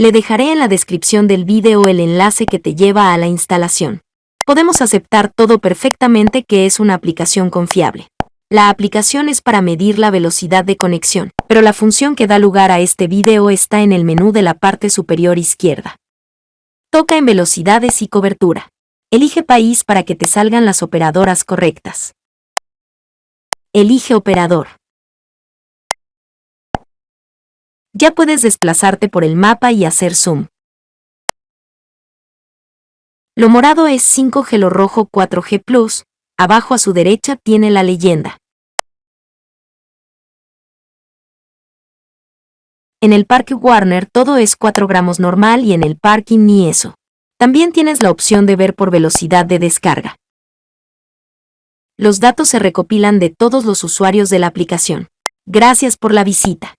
Le dejaré en la descripción del vídeo el enlace que te lleva a la instalación. Podemos aceptar todo perfectamente que es una aplicación confiable. La aplicación es para medir la velocidad de conexión, pero la función que da lugar a este vídeo está en el menú de la parte superior izquierda. Toca en velocidades y cobertura. Elige país para que te salgan las operadoras correctas. Elige operador. Ya puedes desplazarte por el mapa y hacer zoom. Lo morado es 5G, lo rojo 4G Plus, abajo a su derecha tiene la leyenda. En el parque Warner todo es 4 gramos normal y en el parking ni eso. También tienes la opción de ver por velocidad de descarga. Los datos se recopilan de todos los usuarios de la aplicación. Gracias por la visita.